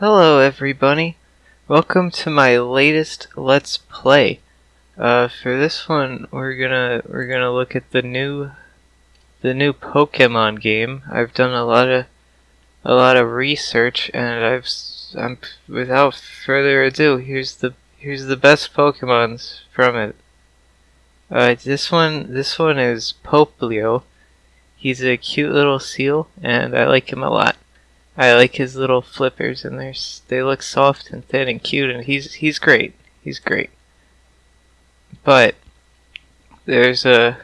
Hello everybody, welcome to my latest Let's Play. Uh, for this one, we're gonna we're gonna look at the new the new Pokemon game. I've done a lot of a lot of research, and I've I'm without further ado, here's the here's the best Pokemons from it. Uh, this one this one is Poplio. He's a cute little seal, and I like him a lot. I like his little flippers, and they're they look soft and thin and cute, and he's he's great. He's great. But there's a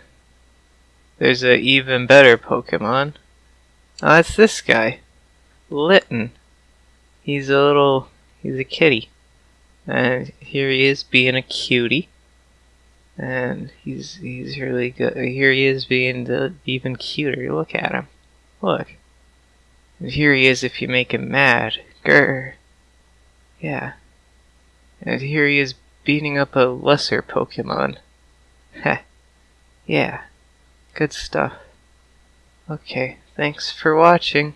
there's a even better Pokemon. Oh, it's this guy, Litten. He's a little he's a kitty, and here he is being a cutie. And he's he's really good. Here he is being the even cuter. Look at him. Look. And here he is if you make him mad. Grr. Yeah. And here he is beating up a lesser Pokemon. Heh. yeah. Good stuff. Okay, thanks for watching.